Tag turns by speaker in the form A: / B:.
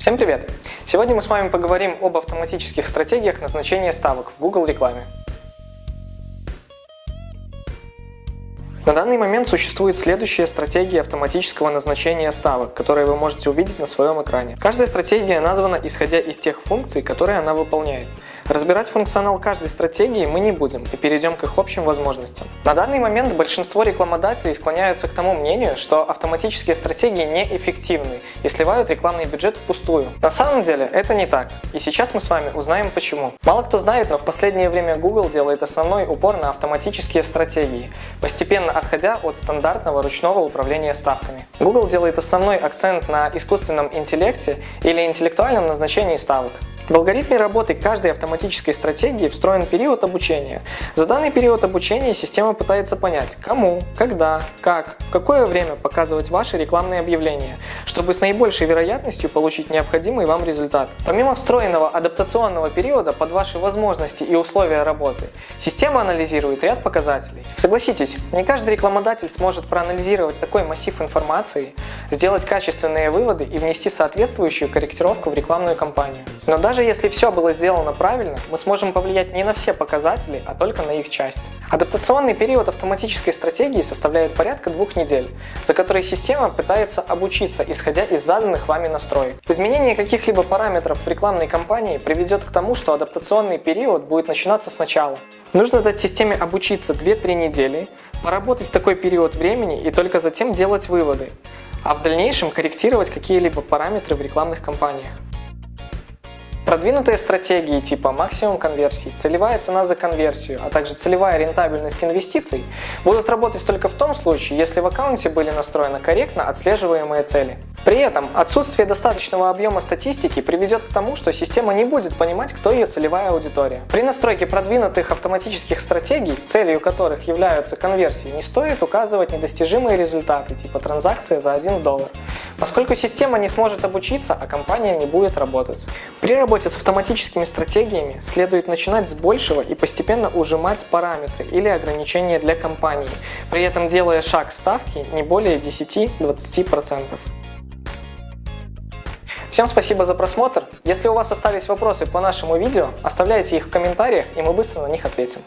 A: Всем привет! Сегодня мы с вами поговорим об автоматических стратегиях назначения ставок в Google рекламе. На данный момент существует следующая стратегия автоматического назначения ставок, которые вы можете увидеть на своем экране. Каждая стратегия названа исходя из тех функций, которые она выполняет. Разбирать функционал каждой стратегии мы не будем и перейдем к их общим возможностям. На данный момент большинство рекламодателей склоняются к тому мнению, что автоматические стратегии неэффективны и сливают рекламный бюджет впустую. На самом деле это не так, и сейчас мы с вами узнаем почему. Мало кто знает, но в последнее время Google делает основной упор на автоматические стратегии, постепенно отходя от стандартного ручного управления ставками. Google делает основной акцент на искусственном интеллекте или интеллектуальном назначении ставок. В алгоритме работы каждой автоматической стратегии встроен период обучения. За данный период обучения система пытается понять, кому, когда, как, в какое время показывать ваши рекламные объявления, чтобы с наибольшей вероятностью получить необходимый вам результат. Помимо встроенного адаптационного периода под ваши возможности и условия работы, система анализирует ряд показателей. Согласитесь, не каждый рекламодатель сможет проанализировать такой массив информации, сделать качественные выводы и внести соответствующую корректировку в рекламную кампанию. Но даже если все было сделано правильно, мы сможем повлиять не на все показатели, а только на их часть. Адаптационный период автоматической стратегии составляет порядка двух недель, за которые система пытается обучиться, исходя из заданных вами настроек. Изменение каких-либо параметров в рекламной кампании приведет к тому, что адаптационный период будет начинаться сначала. Нужно дать системе обучиться 2-3 недели, поработать такой период времени и только затем делать выводы, а в дальнейшем корректировать какие-либо параметры в рекламных кампаниях. Продвинутые стратегии типа максимум конверсии, целевая цена за конверсию, а также целевая рентабельность инвестиций будут работать только в том случае, если в аккаунте были настроены корректно отслеживаемые цели. При этом отсутствие достаточного объема статистики приведет к тому, что система не будет понимать, кто ее целевая аудитория. При настройке продвинутых автоматических стратегий, целью которых являются конверсии, не стоит указывать недостижимые результаты, типа транзакции за 1 доллар, поскольку система не сможет обучиться, а компания не будет работать. При работе с автоматическими стратегиями следует начинать с большего и постепенно ужимать параметры или ограничения для компании, при этом делая шаг ставки не более 10-20%. Всем спасибо за просмотр. Если у вас остались вопросы по нашему видео, оставляйте их в комментариях и мы быстро на них ответим.